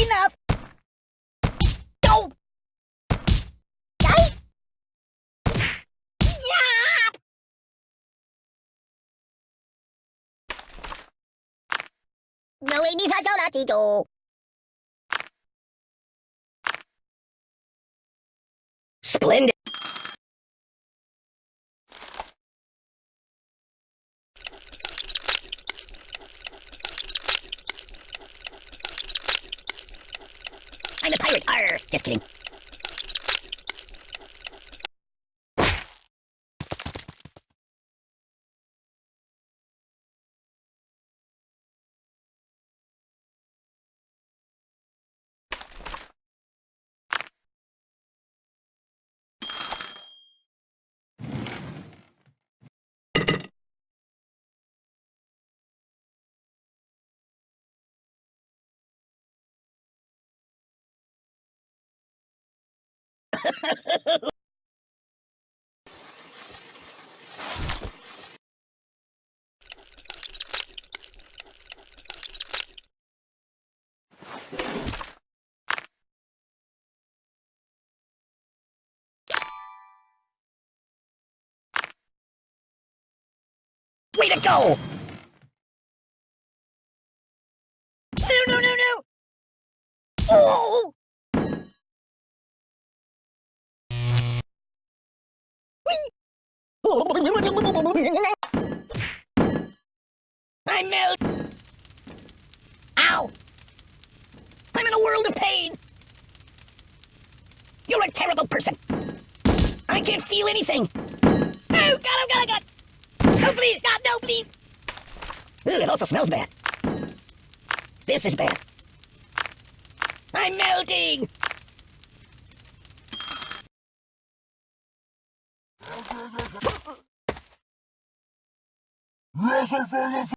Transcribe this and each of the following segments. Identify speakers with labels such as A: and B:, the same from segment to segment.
A: Enough! Die! Stop! No, hindi sa siya dito.
B: Splendid.
A: I'm a Just kidding.
B: Way to go!
A: No, no, no, no! Oh!
B: I melt.
A: Ow!
B: I'm in a world of pain. You're a terrible person. I can't feel anything.
A: Oh, God, oh, God, oh, God! No, please, stop, no, please!
B: Ooh, it also smells bad. This is bad. I'm melting.
A: Ow!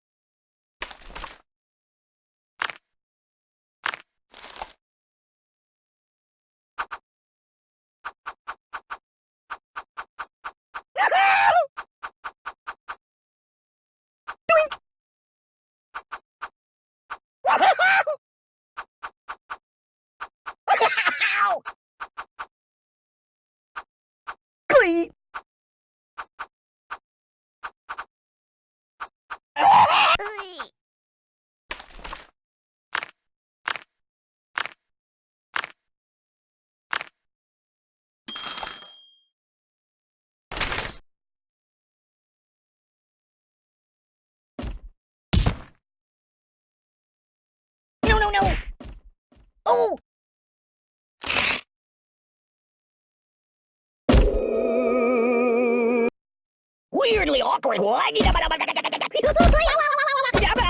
A: Oh!
B: Weirdly awkward.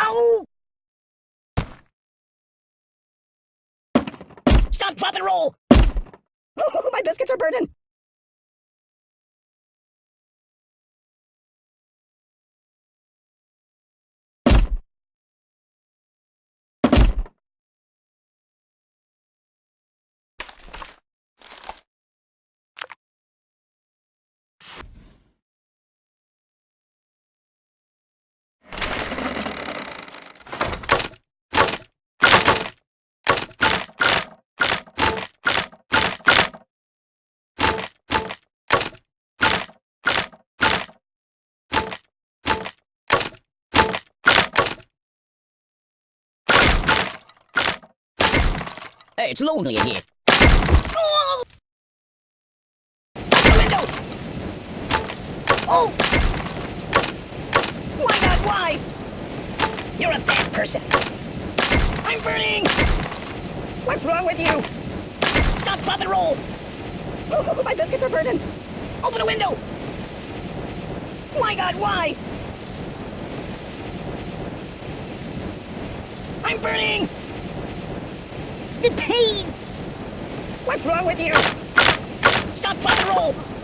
A: Ow!
B: Stop, drop, and roll.
A: My biscuits are burning!
B: It's lonely in here. Oh! The window!
A: Oh!
B: Why not? Why? You're a bad person. I'm burning!
A: What's wrong with you?
B: Stop, drop, and roll!
A: Oh, oh, oh my biscuits are burning!
B: Open the window! My God, why? I'm burning!
A: Pain! What's wrong with you?
B: Stop, and roll!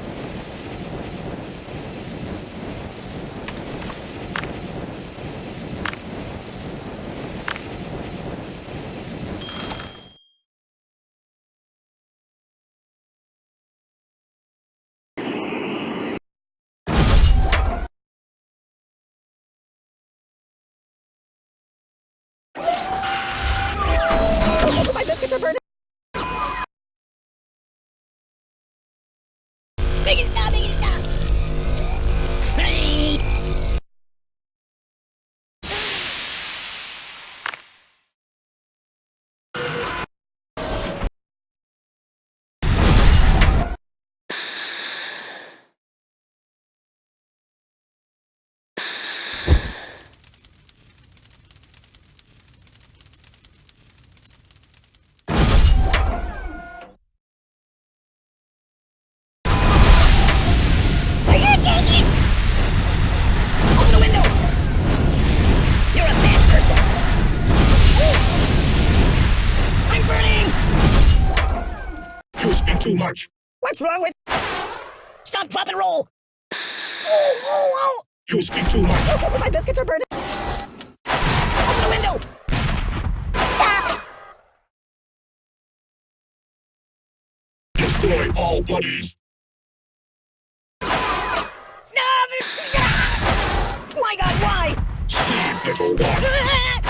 C: Much.
B: What's wrong with... Stop, drop, and roll!
A: Oh, oh,
C: You speak too much.
A: oh. My biscuits are burning.
B: Open the window!
A: Stop.
C: Destroy all buddies.
A: Stop.
B: My God, why?
C: Sleep, little one.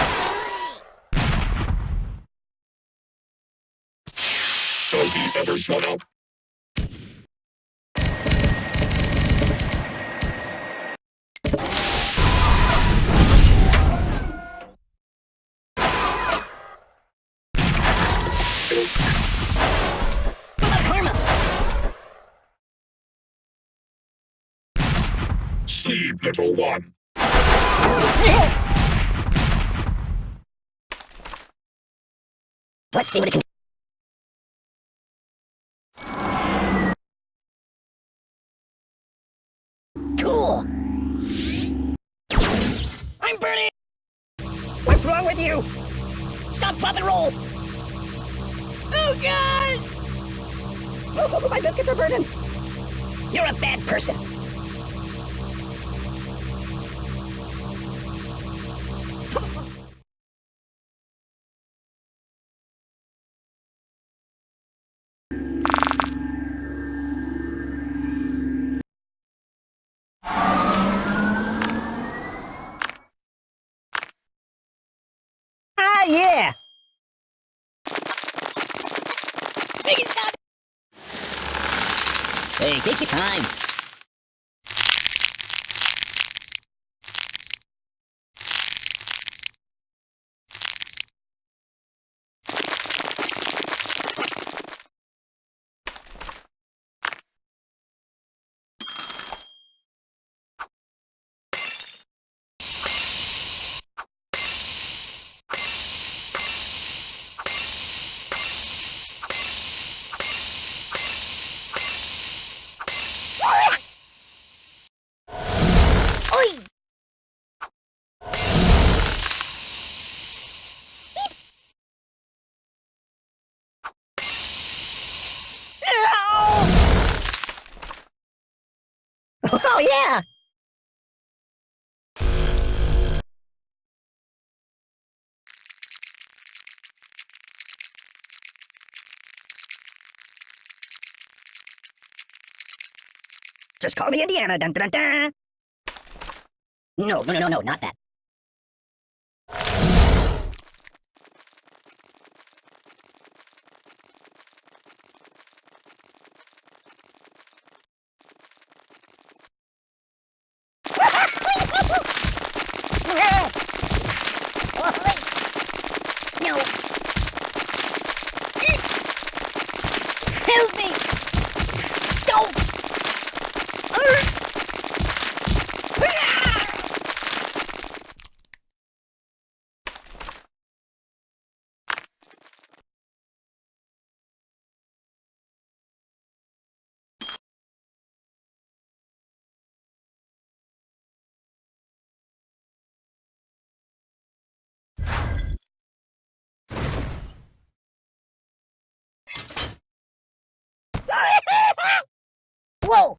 C: Does he ever shut up? Sleep, little one.
B: Let's see what it can Cool! I'm! What's wrong with you? Stop, drop, and roll!
A: Oh, God.
B: Oh, my biscuits are burning! You're a bad person! Take your time. Oh, yeah! Just call me Indiana. Dun, dun, dun, dun. No, no, no, no, no, not that.
A: No. Help me. Don't. Whoa.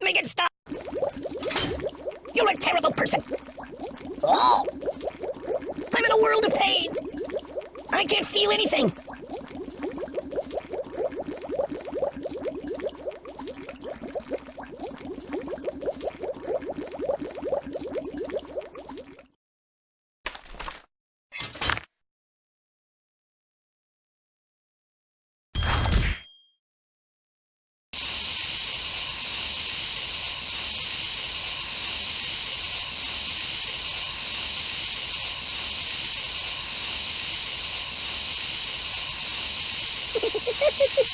B: Make it stop! You're a terrible person!
A: Oh.
B: I'm in a world of pain! I can't feel anything! Woo!